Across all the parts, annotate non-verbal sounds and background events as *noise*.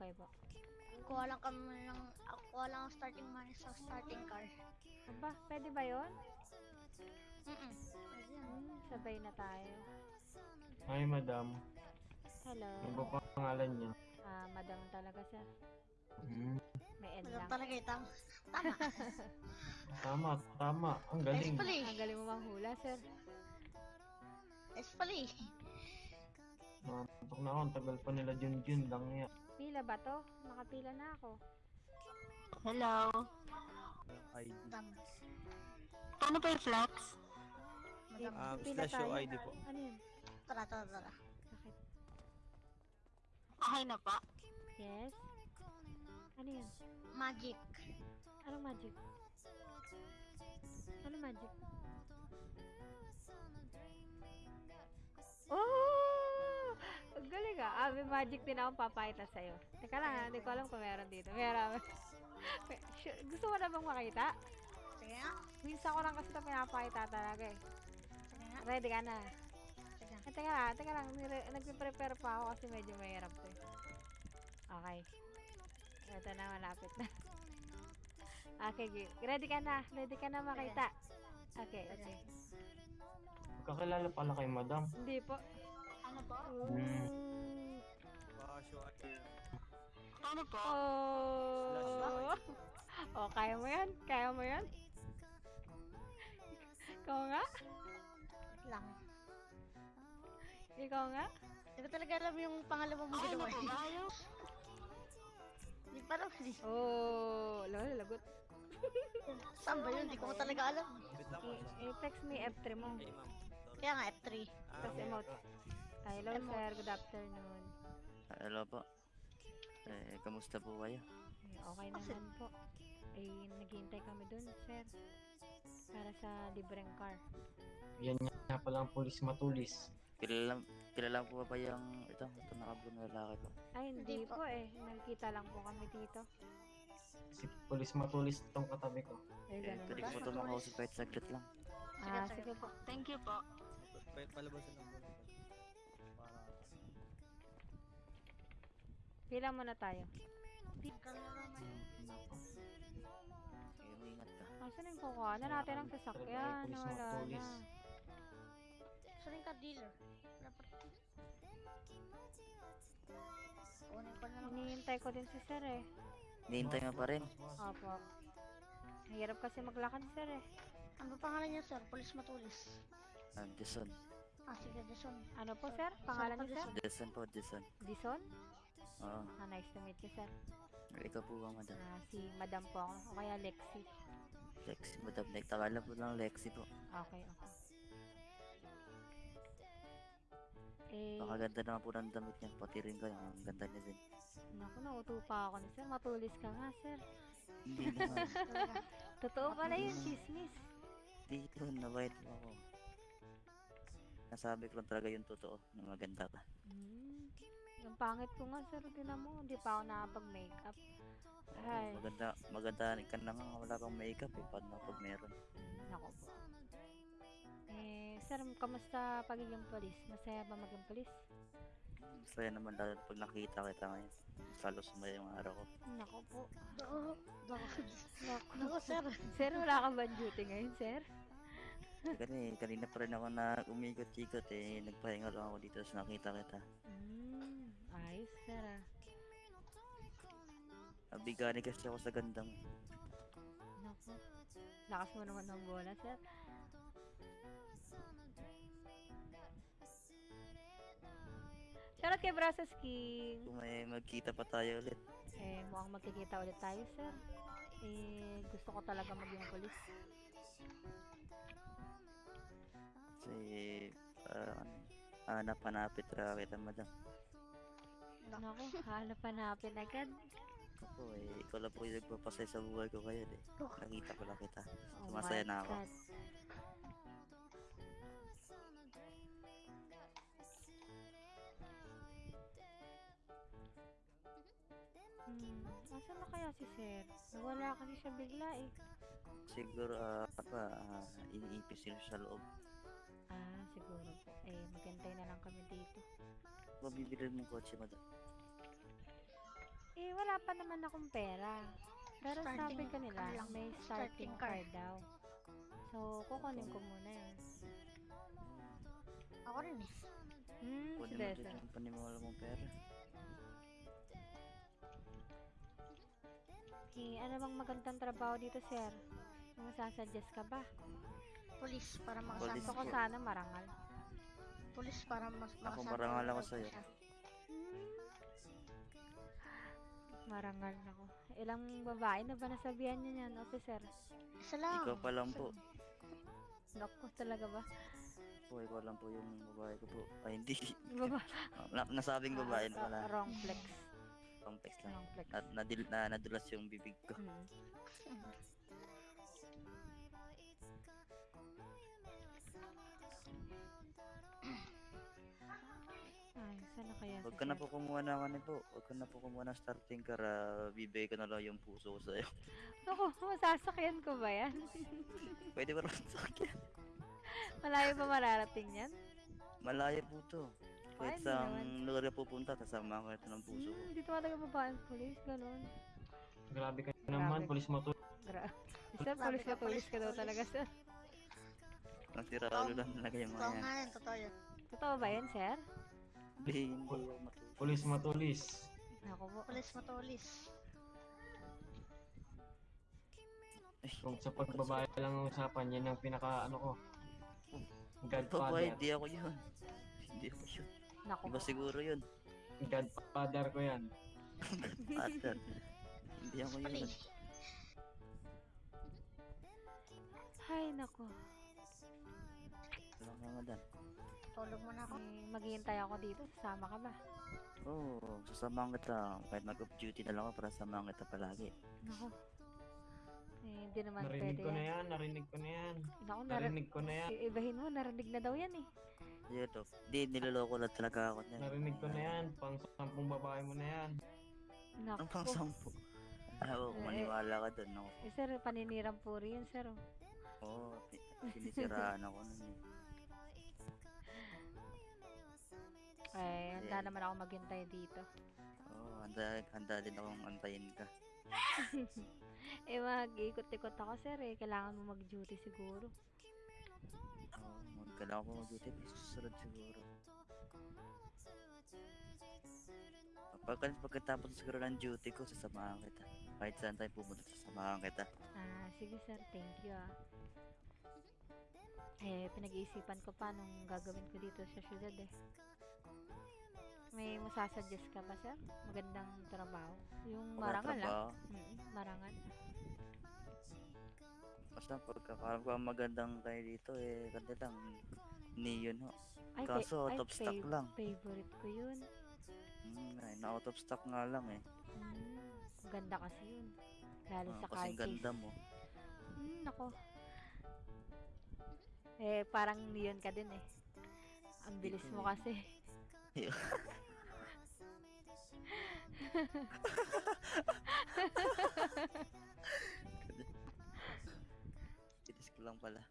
Okay po. Kuha lang kami ng, ako kuha lang ang starting money sa starting car. Aba, pwede ba yun? Mm-mm. Hmm, sabay na tayo. Hi, madam. Hello. Ano ba pangalan niya? Ah, madam talaga sir. Hmm. May Alam lang. talaga eh, *laughs* tama. Tama. Tama. Ang galing. eh. Ang galing mo manghula, sir. S Nakatok na ako. Ang tagal pa nila Junjun lang niya. Pila ba to? Nakapila na ako. Hello. ID. Tama. Paano pa yung flex? Um, Pila slash show tayo. ID po. Ano yun? Tara, tara, tara. Bakit? Okay na pa. Yes? Ano yun? Magic. Anong magic? Ano magic? Oh! Ah. May magic din akong papakita sa'yo. Teka lang ah, hindi ko alam kung meron dito. Meron. *laughs* Gusto mo na bang makita? Sige nga. Minsan ko lang kasi ito pinapakita talaga eh. Sige. Ready ka na? Sige nga. Eh, teka lang, teka lang. Nagpe-prepare pa ako kasi medyo mahirap to eh. Okay. Ito na, malapit na. *laughs* Okay, ready ka na? Ready ka na makita? Okay, okay. Magkakilala pala kay madam. Hindi po. Ano po? Mm. Paano po? Oh. oh, kaya mo yan? Kaya mo yan? Ikaw nga? Lang. Ikaw nga? Hindi ko talaga alam yung pangalawa mo ginawa ba kayo? Hindi pa lang. eh. Oh, lalo, lagot. Saan ba yun? Hindi ko talaga alam. I-text me F3 mo. Kaya nga, F3. Ah, Tapos emote. Hello, sir. Good afternoon. Hello po. Eh, kamusta po kayo? Eh, Okay naman po. Eh, naghihintay kami dun, sir. Para sa libreng car. Yan nga pala ang pulis matulis. Kilala, kilala po ba yung ito? Ito nakablue na lalaki po. Ay, hindi Hindi po. po eh. Nakikita lang po kami dito. Si pulis matulis itong katabi ko. Eh, Eh, ganun pwede ba? po ito makausap kahit saglit lang. Ah, Sige, sige po. Thank you po. Pa- Palabasan lang po. Pila muna tayo. Nako. Sige, ingat ka. Asan yung kukuha na natin ang sasakyan? Wala na. Saan ka dealer? Dapat. Hinihintay ko din si sir eh. Hinihintay nga pa rin. Opo. Hirap kasi maglakad sir eh. Ano pangalan niya, sir? Police Matulis. Ah, Jason. Ah, sige, Jason. Ano po sir? Pangalan niyo sir? Jason po, Jason. Dison? Oo. Ah, nice to meet you sir. Ikaw po ba, madam? Ah, si madam po ako. O kaya Lexi. Lexi, madam. Nagtakala po lang Lexi po. Okay, okay. Eh, Pakaganda naman po ng damit niya. Pati rin kayo. Ang ganda niya din. naku, nauto pa ako ni sir. Matulis ka nga sir. Hindi naman. *laughs* Totoo pala yun, chismis. Dito, nabait mo ako. Nasabi ko lang talaga yung totoo na maganda ka. Hmm. Yung pangit ko nga sir, tinan mo, hindi pa ako nakapag-makeup. Ay, Maganda, maganda ka na nga wala kang makeup eh. Paano pag meron? nako po. Eh, sir, kamusta pagiging polis? Masaya ba maging polis? Masaya naman lalo pag nakita kita ngayon. Salo sumaya yung araw ko. Nako po. Dako. Dako. Nako. Dako, sir. Sir, wala ka ba duty ngayon, sir? Kasi kanina pa rin ako na umikot-ikot eh. Nagpahinga lang ako dito sa nakita kita. Hmm, ayos, ah. Nabigani kasi ako sa gandang. Nako. Lakas mo naman ng bola, sir. Shoutout kay Brasas King. Kung may magkita pa tayo ulit. Eh, mukhang magkikita ulit tayo, sir. Eh, gusto ko talaga maging polis. Kasi parang hanap-hanapit ra kita madam. Naku, hanap-hanapin agad. Ako eh, ikaw lang po yung nagpapasay sa buhay ko ngayon eh. Nakita ko lang kita. Oh Masaya na ako. God. Hmm, asan na kaya si Sir? Nawala kasi siya bigla eh. Siguro ah, apa, ah, iniipis sila sa loob. Ah, siguro po. Eh, maghintay na lang kami dito. Mabibili mong kotse madam. wala pa naman akong pera. Pero sabi Starting ko nila, card lang. may starting Starting card card. daw. So, kukunin ko muna yun. Ako rin eh. Hmm, si Kunin mo Desa. dyan yung panimula mong pera. Eh, ano bang magandang trabaho dito, sir? May masasuggest ka ba? Police para Police makasama Gusto ko po. sana marangal. Police para mas Ako, makasama marangal ko ako siya. sa'yo. Marangal ako. Ilang babae na ba nasabihan niyo niyan, officer? Isa lang. Ikaw pa lang po. Naku, talaga ba? Po, ikaw lang po yung babae ko po. Ay, hindi. Baba. *laughs* Na, nasabing babae na Ah, wala. wrong flex. Complex lang. Wrong flex. Na, nadil, na, nadulas yung bibig ko. Hmm. *laughs* kaya Huwag ka na po kumuha ng ano po. Huwag ka na po kumuha ng starting car. ah, bibigay ko na lang yung puso ko sa'yo. *laughs* Naku, masasakyan ko ba yan? *laughs* Pwede ba rin sa akin? Malayo ba mararating yan? Malayo po to. Kahit Pwede sa naman. lugar na pupunta, kasama ko ito ng puso ko. Hmm, dito talaga babaeng pulis, ganun. Grabe ka naman, Grabe. polis mo to. Gra *laughs* sir, Grabe pulis ka, ka, pulis ka daw pulis. talaga, sir. Ang siraulo lang talaga yung mga Totoo yan. nga yan, totoo yan. Totoo ba yan, sir? Hindi, ako matuto. Polis matulis. Ako po. Police matulis. Kung sa pagbabae lang ang usapan, yan ang pinaka ano ko. Babae, Godfather. hindi ako yun. Hindi ako yun. Naku Iba po. siguro yun. Godfather ko yan. Pattern. hindi ako Pali. yun. Ay, naku. Wala ka nga dan. Tulog muna ako. Eh, maghihintay ako dito. Sasama ka ba? Oo, oh, sasamahan kita. Kahit mag-off duty na lang ako para samahan kita palagi. Naku. Eh, hindi naman Narinig pwede ko na yan. narinig ko na yan. Naku, narinig. Narinig ko na yan. Ibahin mo, narinig na daw yan eh. Yun to. Hindi, niloloko lang talaga ako niyan. Narinig ko na yan. Pang sampung babae mo na yan. Naku. Ang pang sampu. Ako, Eh, maniwala ka doon. Ako. Eh, sir, paninirang puri yun, sir. oh. Oo, oh, *laughs* sinisiraan ako nun eh. Eh, handa Yeah. naman ako maghintay dito. Oo, oh, handa, handa din akong antayin ka. *laughs* Eh, mag-ikot-ikot ako, sir eh. Kailangan mo mag-duty siguro. Oo, oh, magkailangan ko mag-duty. Susunod siguro. Pagka, pagkatapos siguro ng duty ko, sasamahan kita. Kahit saan tayo pumunta, sasamahan kita. Ah, sige, sir. Thank you, ah. Eh, pinag-iisipan ko pa nung gagawin ko dito sa syudad eh. May masasuggest ka ba, sir? Magandang trabaho. Yung marangal, ah. Trabaho. Mm, marangal. Basta pagkakaroon ko ang magandang kayo dito eh, kasi lang, neon ho. Ay, Kaso out of stock lang. Favorite ko yun. Hmm, ay, na out of stock nga lang eh. Mm, ganda kasi yun. Lalo Ah, sa car ganda mo. Hmm, nako. Eh, parang neon ka din eh. Ang bilis mo kasi. Titis ko lang pala.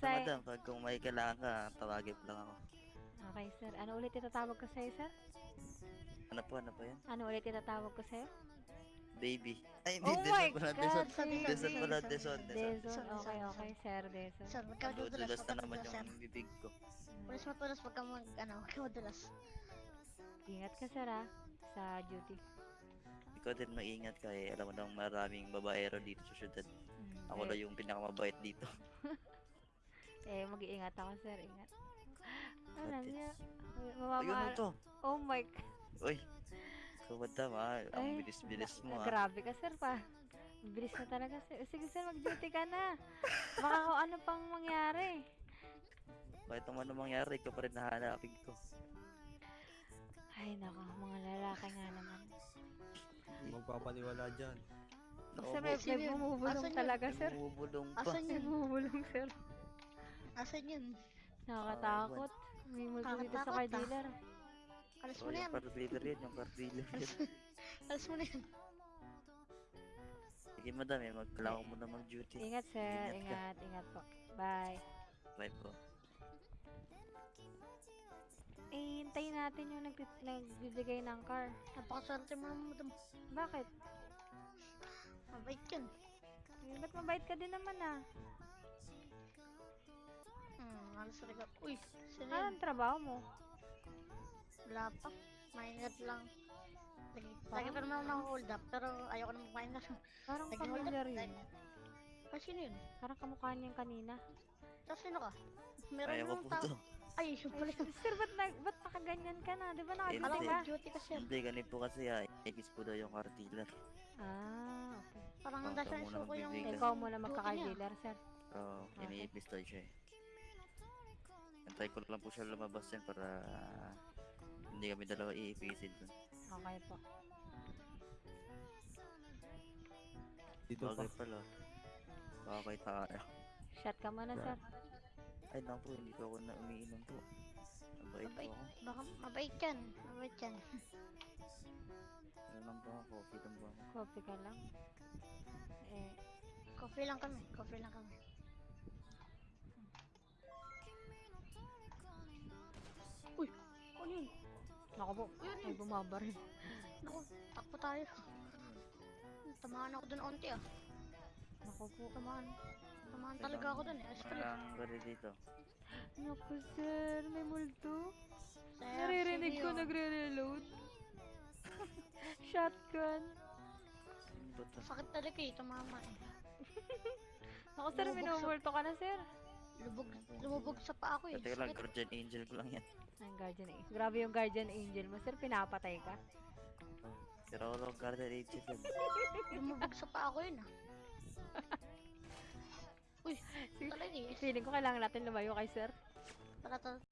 Sa... madam, pag kung may kailangan ka, tawagin lang ako. Okay, sir. Ano ulit itatawag ko sa'yo, sir? Ano po, ano po yan? Ano ulit itatawag ko sa'yo? Baby. Ay, Oh hindi, my Deson pala, God! Deson. Deson pala, Deson, Deson. Deson. Deson, Okay, Deson. okay, sir. Deson. Sir, magkadudulas, Nadudulas na naman yung bibig ko. Police matulas, wag kang mag, ano, wag kang madulas. Ingat ka, sir, ah. Sa duty. Ikaw din maingat ka eh. Alam mo nang maraming babaero dito sa syudad. Hmm, Ako lang yung pinakamabait dito. *laughs* Eh, mag-iingat ako, sir. Ingat. Ate. niya? Ayun Mamama... ito. Oh my God. Uy. Ikaw madam ah. Ang Ay, bilis-bilis mo ah. Grabe ka, sir, pa. Bilis na talaga, sir. Sige, sir, mag-duty ka na. Baka kung ano pang mangyari. Kahit naman anong mangyari, ikaw pa rin nahanapin ko. Ay, nako, mga lalaki nga naman. Magpapaniwala dyan. Sir, may, Sino may yun? bumubulong Asan yun? talaga, sir. Bumubulong pa. Asan May yun? bumubulong, sir. Asan yun? Nakakatakot. May multo dito sa car Nakakatakot, ah. dealer. Alas Oh, mo na yan. yung car dealer yun, yung *laughs* car dealer yun. Alas mo na yan. Sige madam eh, magkailangan ko muna mag-duty. Ingat, sir. Ingat ka. Ingat, ingat po. Bye. Bye po. eh, hintayin natin yung nag nagbibigay ng car. Napakaswerte mo naman, madam. Bakit? Mabait yan. Eh, ba't mabait ka din naman ah? Hmm, alas talaga. Uy, sino yun? Anong trabaho mo? Wala pa. Maingat lang. Lagi, lagi pa naman ako hold up, pero ayoko na magpahinga. Parang up. familiar yun. Ay, sino yun? Parang kamukha niyang kanina. Tapos sino ka? Meron ko namang po tao. to. Ay, yun pala yun. *laughs* Sir, ba't, na, ba't nakaganyan ka na? Di ba Alam nakaganyan ko, ka? duty kasi yan. Hindi, ganito po kasi ah. Ikis po daw yung car dealer. Ah, okay. Parang handa siya muna isuko yung... magbibigay. Ikaw muna Duty magka-car niya. dealer, sir. Oo, Okay. iniipis daw siya eh. Antay ko lang po siya lumabas yan para hindi kami dalawa iipisin dun. Okay po. Dito pa. Bagay pala. Okay tayo. Shot ka muna, sir. Ay naku, hindi po ako na umiinom po. Mabait po Mabait. ako. Baka mabait yan. Mabait yan. Ano lang po ako, coffee lang po ako. Coffee ka lang. Eh, Coffee lang kami. Coffee lang kami. Naku po. Yun, Ay, yun. bumaba rin. Naku, takbo tayo. Tamaan ako dun onti ah. Naku po. Tamaan. Tamaan talaga ako dun eh. Astrid. Walang gari dito. Naku, sir. May multo. Sir, Naririnig ko nagre-reload. *laughs* Shotgun. Sakit talaga eh. Tumama eh. Naku, sir. Minumulto ka na, sir. Lubog, lumubog sa paa ko eh. Teka lang, Sakit. guardian angel ko lang yan. Ang guardian angel. Grabe yung guardian angel mo, sir. Pinapatay ka. Pero ako lang guardian angel yan. *laughs* Lumubog sa paa ko yun ah. *laughs* Uy, talaga eh. Feeling ko kailangan natin lumayo kay sir. Tara, tara.